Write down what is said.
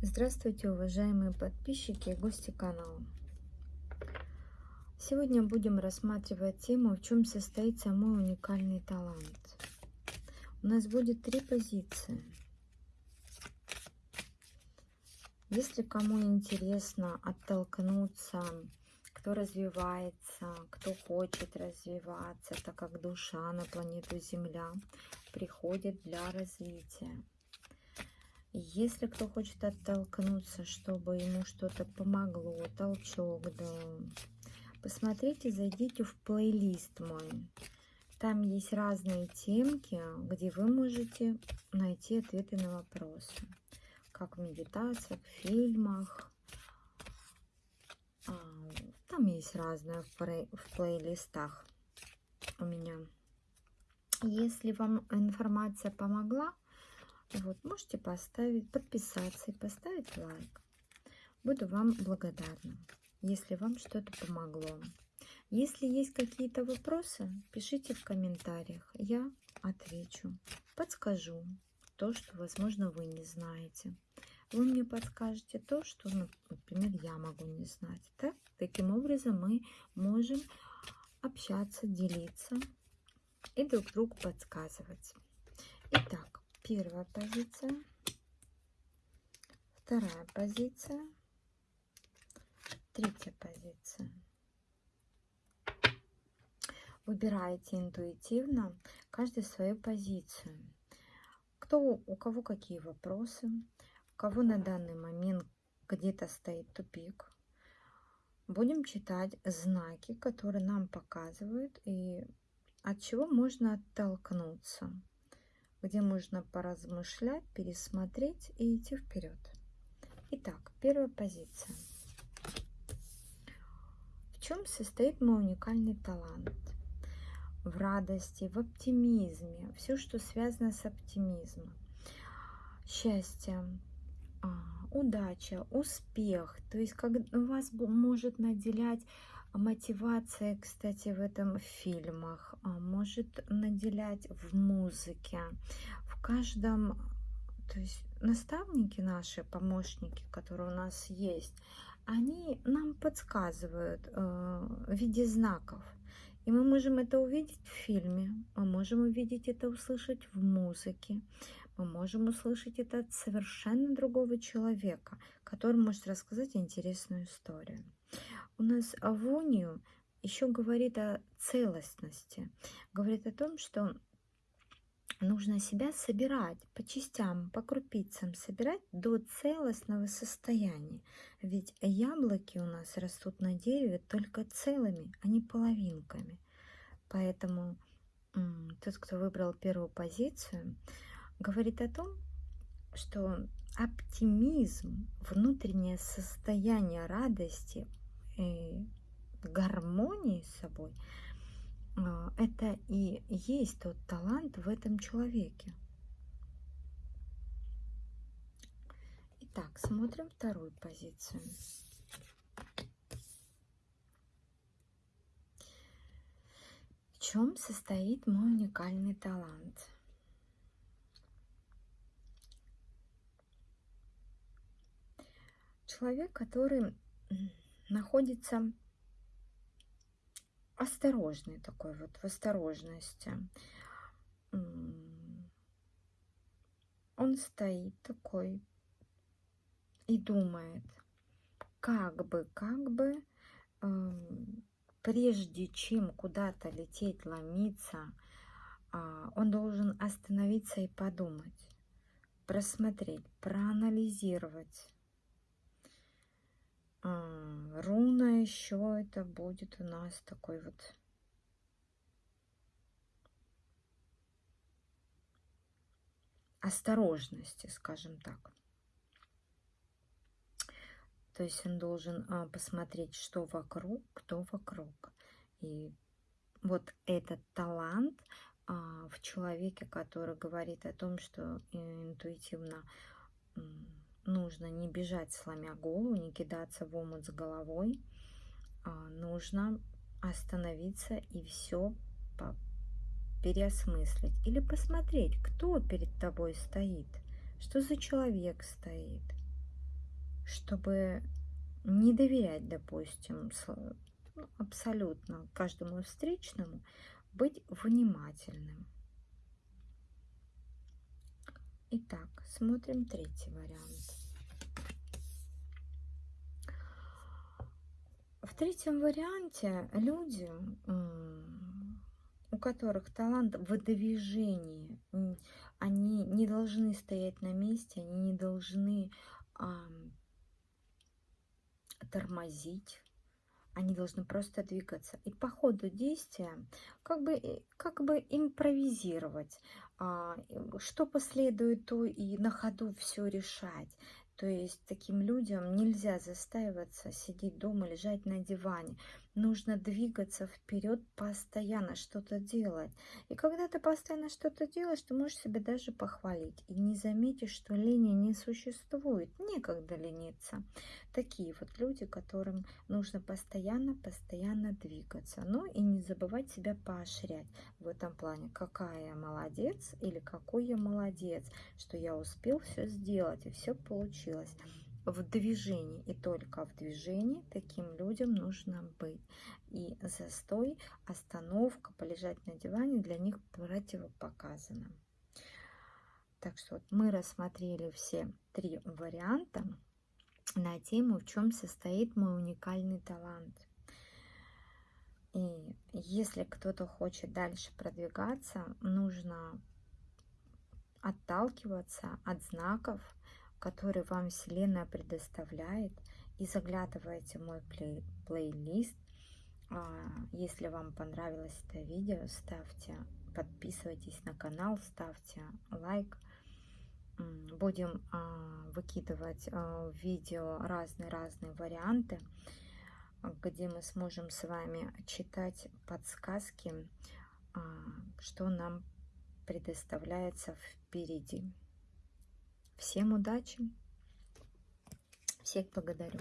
Здравствуйте, уважаемые подписчики и гости канала. Сегодня будем рассматривать тему, в чем состоит мой уникальный талант. У нас будет три позиции. Если кому интересно оттолкнуться, кто развивается, кто хочет развиваться, так как душа на планету Земля приходит для развития если кто хочет оттолкнуться, чтобы ему что-то помогло, толчок дал, посмотрите, зайдите в плейлист мой. Там есть разные темки, где вы можете найти ответы на вопросы. Как в медитациях, в фильмах. А, там есть разное в плейлистах у меня. Если вам информация помогла, вот, можете поставить, подписаться и поставить лайк. Буду вам благодарна, если вам что-то помогло. Если есть какие-то вопросы, пишите в комментариях. Я отвечу, подскажу то, что, возможно, вы не знаете. Вы мне подскажете то, что, ну, например, я могу не знать. Так? Таким образом мы можем общаться, делиться и друг другу подсказывать. Итак, Первая позиция, вторая позиция, третья позиция. Выбираете интуитивно каждый свою позицию. Кто, у кого какие вопросы, у кого на данный момент где-то стоит тупик. Будем читать знаки, которые нам показывают и от чего можно оттолкнуться где можно поразмышлять, пересмотреть и идти вперед. Итак, первая позиция. В чем состоит мой уникальный талант? В радости, в оптимизме, все, что связано с оптимизмом. Счастье, а, удача, успех. То есть, как вас может наделять мотивация, кстати, в этом фильмах а, может наделять в музыке, в каждом, то есть наставники наши, помощники, которые у нас есть, они нам подсказывают э, в виде знаков. И мы можем это увидеть в фильме, мы можем увидеть это, услышать в музыке, мы можем услышать это от совершенно другого человека, который может рассказать интересную историю. У нас авонию еще говорит о целостности, говорит о том, что нужно себя собирать по частям, по крупицам, собирать до целостного состояния. Ведь яблоки у нас растут на дереве только целыми, а не половинками. Поэтому тот, кто выбрал первую позицию, говорит о том, что оптимизм, внутреннее состояние радости, и гармонии с собой, а, это и есть тот талант в этом человеке. Итак, смотрим вторую позицию. В чем состоит мой уникальный талант? Человек, который находится осторожный такой вот, в осторожности. Он стоит такой и думает, как бы, как бы, прежде чем куда-то лететь, ломиться, а, он должен остановиться и подумать, просмотреть, проанализировать, а, руна еще это будет у нас такой вот осторожности, скажем так. То есть он должен а, посмотреть, что вокруг, кто вокруг. И вот этот талант а, в человеке, который говорит о том, что интуитивно нужно не бежать, сломя голову, не кидаться в омут с головой. А, нужно остановиться и все переосмыслить. Или посмотреть, кто перед тобой стоит, что за человек стоит. чтобы не доверять, допустим, ну, абсолютно каждому встречному, быть внимательным. Итак, смотрим третий вариант. Третьем варианте люди, у которых талант в движении, они не должны стоять на месте, они не должны а, тормозить, они должны просто двигаться. И по ходу действия как бы, э, как бы импровизировать, а, что последует, то и на ходу все решать. То есть таким людям нельзя застаиваться, сидеть дома, лежать на диване. Нужно двигаться вперед постоянно, что-то делать. И когда ты постоянно что-то делаешь, ты можешь себя даже похвалить. И не заметишь, что лени не существует. Некогда лениться. Такие вот люди, которым нужно постоянно, постоянно двигаться. Ну и не забывать себя поощрять в этом плане. Какая я молодец или какой я молодец, что я успел все сделать и все получилось. В движении и только в движении таким людям нужно быть. И застой, остановка, полежать на диване для них противопоказано. Так что вот мы рассмотрели все три варианта на тему, в чем состоит мой уникальный талант. И если кто-то хочет дальше продвигаться, нужно отталкиваться от знаков, который вам Вселенная предоставляет. И заглядывайте в мой плей плейлист. А, если вам понравилось это видео, ставьте, подписывайтесь на канал, ставьте лайк. Будем а, выкидывать а, видео разные-разные варианты, где мы сможем с вами читать подсказки, что нам предоставляется впереди. Всем удачи. Всех благодарю.